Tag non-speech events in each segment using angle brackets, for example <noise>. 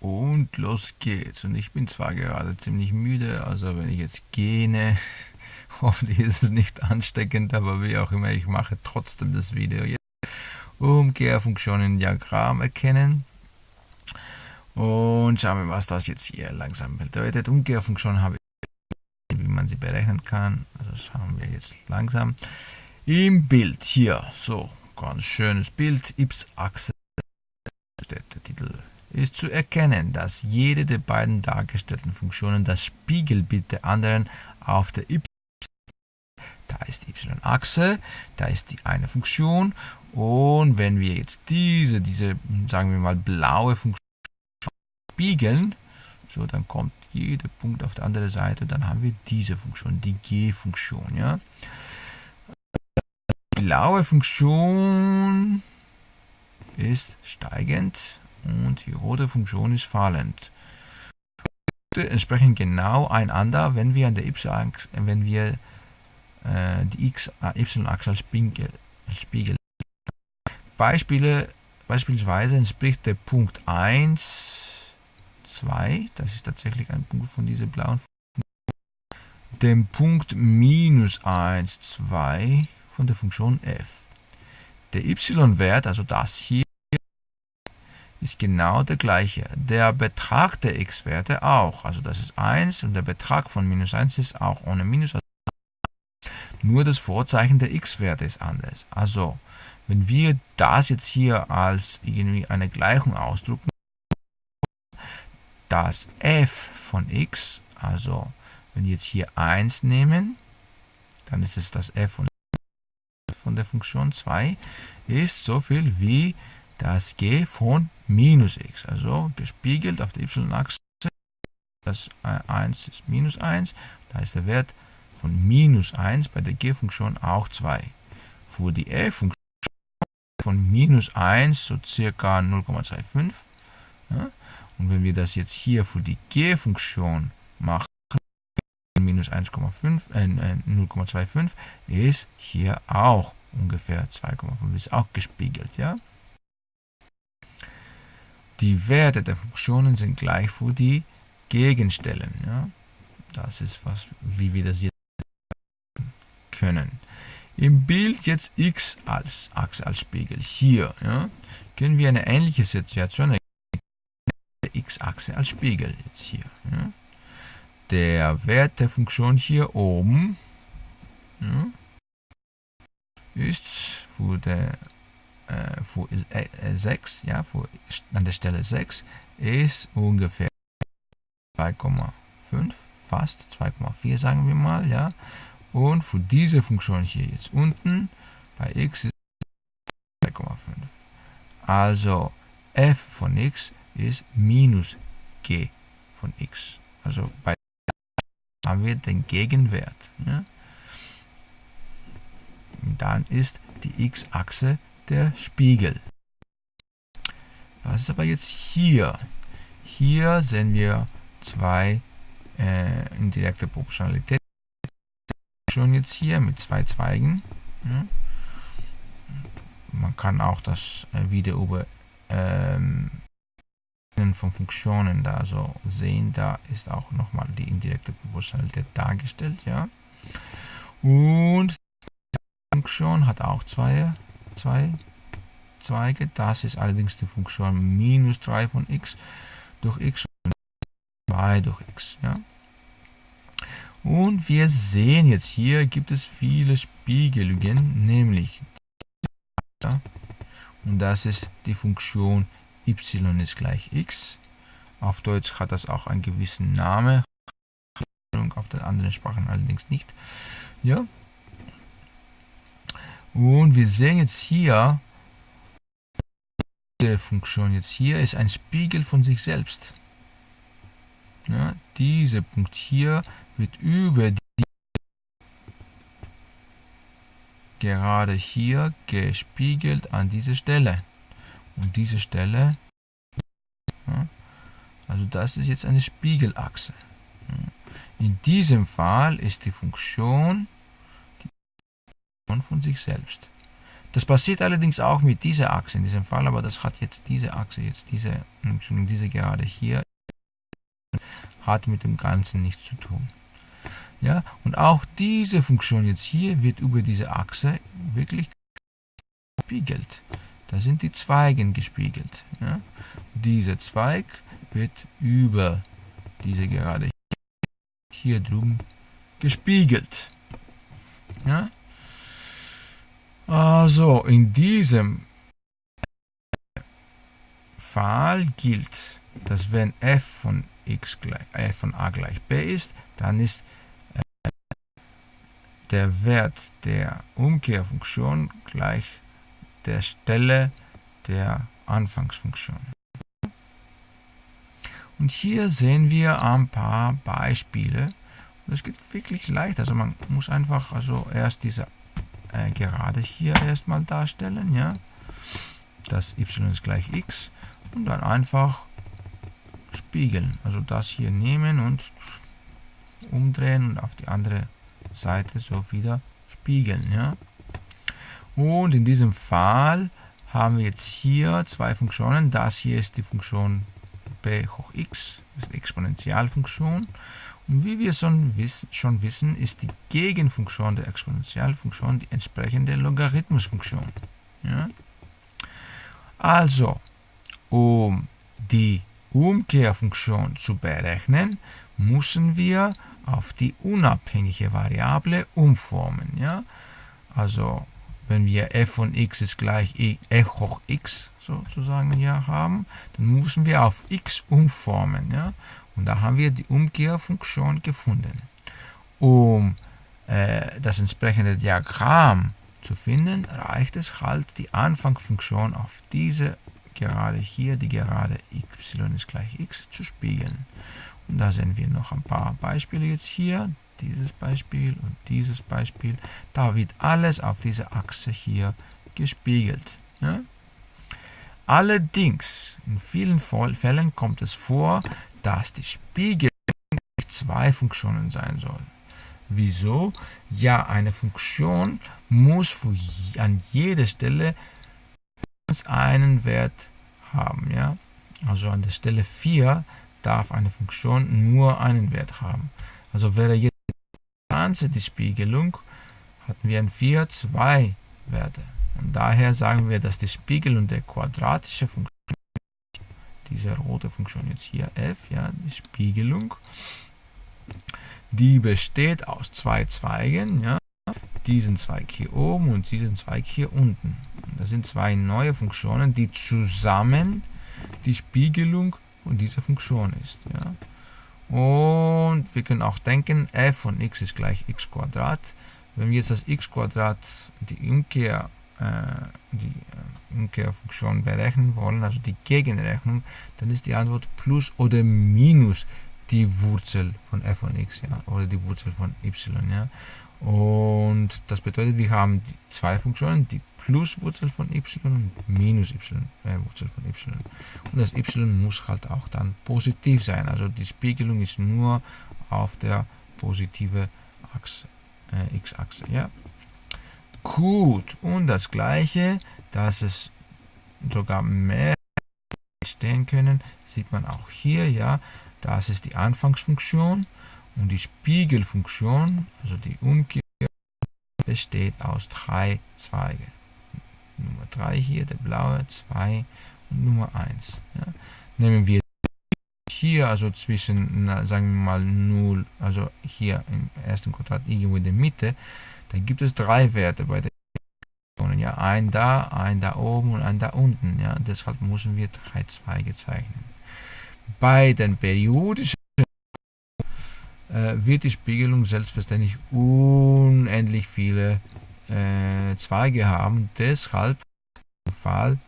Und los geht's. Und ich bin zwar gerade ziemlich müde, also wenn ich jetzt gähne, <laughs> hoffentlich ist es nicht ansteckend, aber wie auch immer, ich mache trotzdem das Video jetzt. Umkehrfunktion in Diagramm erkennen. Und schauen wir, was das jetzt hier langsam bedeutet. Umkehrfunktion habe ich, wie man sie berechnen kann. Also schauen wir jetzt langsam. Im Bild hier, so, ganz schönes Bild, y-Achse, der Titel ist zu erkennen, dass jede der beiden dargestellten Funktionen das Spiegelbild der anderen auf der y da ist die y-Achse, da ist die eine Funktion und wenn wir jetzt diese, diese, sagen wir mal, blaue Funktion spiegeln, so dann kommt jeder Punkt auf der anderen Seite, dann haben wir diese Funktion, die g-Funktion, ja. Die blaue Funktion ist steigend und die rote Funktion ist fallend. Entsprechen genau einander, wenn wir an der y-Achse, wenn wir äh, die äh, y-Achse als Spiegel. Beispiele, beispielsweise entspricht der Punkt 1, 2, das ist tatsächlich ein Punkt von dieser blauen Funktion, dem Punkt minus 1, 2 von der Funktion f. Der y-Wert, also das hier, ist genau der gleiche. Der Betrag der x-Werte auch. Also das ist 1 und der Betrag von minus 1 ist auch ohne Minus. Nur das Vorzeichen der x-Werte ist anders. Also, wenn wir das jetzt hier als irgendwie eine Gleichung ausdrucken, das f von x, also wenn wir jetzt hier 1 nehmen, dann ist es das f von, der Funktion 2, ist so viel wie das g von minus x, also gespiegelt auf der y-Achse, das 1 ist minus 1, da ist der Wert von minus 1 bei der g-Funktion auch 2. Für die f-Funktion von minus 1 so circa 0,25. Ja? Und wenn wir das jetzt hier für die g-Funktion machen, minus 1,5, äh, 0,25 ist hier auch ungefähr 2,5, ist auch gespiegelt. Ja? Die Werte der Funktionen sind gleich für die Gegenstellen. Ja? Das ist was, wie wir das jetzt können. Im Bild jetzt x als Achse als Spiegel. Hier ja, können wir eine ähnliche Situation x-Achse als Spiegel jetzt hier. Ja. Der Wert der Funktion hier oben ja, ist für der äh, für äh, 6, ja, für, an der Stelle 6 ist ungefähr 2,5, fast 2,4 sagen wir mal, ja. Und für diese Funktion hier jetzt unten bei x ist 2,5. Also f von x ist minus g von x. Also bei haben wir den Gegenwert. Ja. Dann ist die x-Achse der Spiegel. Was ist aber jetzt hier? Hier sehen wir zwei äh, indirekte Proportionalität schon jetzt hier mit zwei Zweigen. Ja. Man kann auch das äh, wieder über ähm, von Funktionen da so sehen. Da ist auch nochmal die indirekte Proportionalität dargestellt. Ja. Und die Funktion hat auch zwei, zwei Zweige. Das ist allerdings die Funktion minus 3 von x durch x und 2 durch x. Ja. Und wir sehen jetzt hier gibt es viele Spiegelungen, nämlich und das ist die Funktion y ist gleich x. Auf Deutsch hat das auch einen gewissen Namen, auf den anderen Sprachen allerdings nicht. Ja. Und wir sehen jetzt hier, die Funktion jetzt hier ist ein Spiegel von sich selbst. Ja, dieser Punkt hier wird über die gerade hier gespiegelt an diese Stelle. Und diese Stelle, ja, also das ist jetzt eine Spiegelachse. In diesem Fall ist die Funktion Funktion von sich selbst. Das passiert allerdings auch mit dieser Achse in diesem Fall, aber das hat jetzt diese Achse, jetzt diese, diese Gerade hier, hat mit dem Ganzen nichts zu tun. Ja, und auch diese Funktion jetzt hier wird über diese Achse wirklich gespiegelt. Da sind die Zweigen gespiegelt. Ja. Dieser Zweig wird über diese Gerade hier drüben gespiegelt. Ja. Also in diesem Fall gilt, dass wenn f von x gleich f von a gleich b ist, dann ist äh, der Wert der Umkehrfunktion gleich der Stelle der Anfangsfunktion. Und hier sehen wir ein paar Beispiele. Das geht wirklich leicht. Also man muss einfach also erst diese äh, gerade hier erstmal darstellen, ja. Das y ist gleich x und dann einfach spiegeln. Also das hier nehmen und umdrehen und auf die andere Seite so wieder spiegeln, ja. Und in diesem Fall haben wir jetzt hier zwei Funktionen. Das hier ist die Funktion b hoch x, das ist die Exponentialfunktion. Wie wir schon wissen, ist die Gegenfunktion der Exponentialfunktion die entsprechende Logarithmusfunktion. Ja? Also, um die Umkehrfunktion zu berechnen, müssen wir auf die unabhängige Variable umformen. Ja? Also, wenn wir f von x ist gleich e, hoch x sozusagen hier haben, dann müssen wir auf x umformen. Ja? Und da haben wir die Umkehrfunktion gefunden. Um äh, das entsprechende Diagramm zu finden, reicht es halt, die Anfangsfunktion auf diese Gerade hier, die Gerade y ist gleich x, zu spiegeln. Und da sehen wir noch ein paar Beispiele jetzt hier. Dieses Beispiel und dieses Beispiel. Da wird alles auf dieser Achse hier gespiegelt. Ja? Allerdings, in vielen Fällen kommt es vor, dass die Spiegelung zwei Funktionen sein soll. Wieso? Ja, eine Funktion muss an jeder Stelle einen Wert haben. Ja? Also an der Stelle 4 darf eine Funktion nur einen Wert haben. Also wäre jetzt die Spiegelung, hatten wir an 4 zwei Werte. Und daher sagen wir, dass die Spiegelung der quadratischen Funktion diese rote Funktion jetzt hier f, ja, die Spiegelung, die besteht aus zwei Zweigen, ja, diesen Zweig hier oben und diesen Zweig hier unten. Das sind zwei neue Funktionen, die zusammen die Spiegelung von dieser Funktion ist. Ja. Und wir können auch denken, f von x ist gleich x Quadrat. Wenn wir jetzt das x Quadrat, die Umkehr, die äh, Umkehrfunktion berechnen wollen, also die Gegenrechnung, dann ist die Antwort plus oder minus die Wurzel von f von x, ja, oder die Wurzel von y, ja. Und das bedeutet, wir haben zwei Funktionen, die Pluswurzel von y und minus y, äh, Wurzel von y. Und das y muss halt auch dann positiv sein. Also die Spiegelung ist nur auf der positive Achse, äh, x-Achse. Ja. Gut, und das gleiche, dass es sogar mehr stehen können, sieht man auch hier, ja, das ist die Anfangsfunktion und die Spiegelfunktion, also die Umkehr, besteht aus drei Zweige. Nummer 3 hier, der blaue, 2 und Nummer 1. Ja. Nehmen wir hier, also zwischen, na, sagen wir mal 0, also hier im ersten Quadrat irgendwo in der Mitte, dann gibt es drei Werte bei der ja, ein da, ein da oben und ein da unten. Ja, deshalb müssen wir drei Zweige zeichnen. Bei den periodischen äh, wird die Spiegelung selbstverständlich unendlich viele äh, Zweige haben. Deshalb im Fall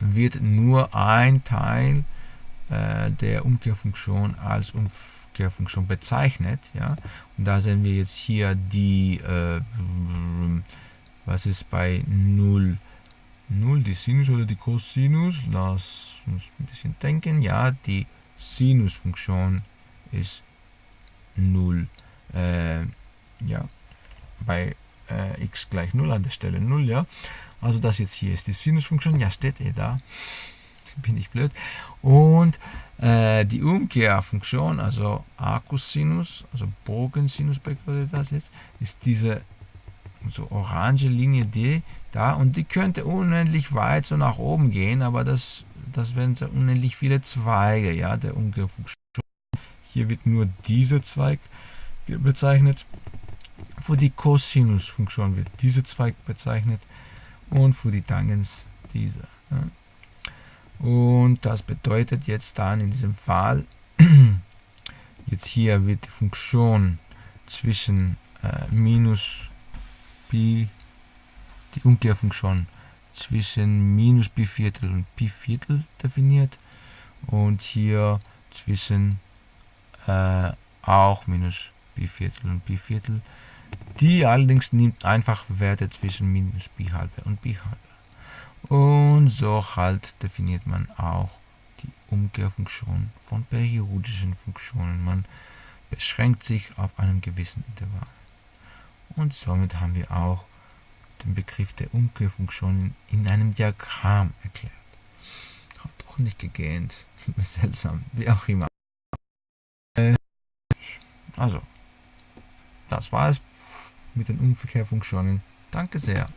wird nur ein Teil äh, der Umkehrfunktion als Umkehrfunktion bezeichnet. Ja? Und da sehen wir jetzt hier die, äh, was ist bei 0? 0 die Sinus oder die Cosinus. Lass uns ein bisschen denken. Ja, die Sinusfunktion ist 0. Äh, ja, bei äh, x gleich 0 an der Stelle 0, ja. Also das jetzt hier ist die Sinusfunktion, ja steht eh da, bin ich blöd. Und äh, die Umkehrfunktion, also Arcus-Sinus, also Bogensinus bedeutet das jetzt, ist diese so orange Linie D da und die könnte unendlich weit so nach oben gehen, aber das, das wären so unendlich viele Zweige ja, der Umkehrfunktion. Hier wird nur dieser Zweig bezeichnet. Für die Cosinus-Funktion wird dieser Zweig bezeichnet und für die Tangens dieser. Ja. Und das bedeutet jetzt dann in diesem Fall, <clears throat> jetzt hier wird die Funktion zwischen äh, minus Pi, die Umkehrfunktion zwischen minus Pi Viertel und Pi Viertel definiert und hier zwischen äh, auch minus Pi Viertel und Pi Viertel. Die allerdings nimmt einfach Werte zwischen minus Pi halbe und Pi halbe. Und so halt definiert man auch die Umkehrfunktion von periodischen Funktionen. Man beschränkt sich auf einem gewissen Intervall. Und somit haben wir auch den Begriff der Umkehrfunktion in einem Diagramm erklärt. Hat doch nicht gegähnt. <laughs> Seltsam, wie auch immer. Also, das war es mit den Umkehrfunktionen. Danke sehr.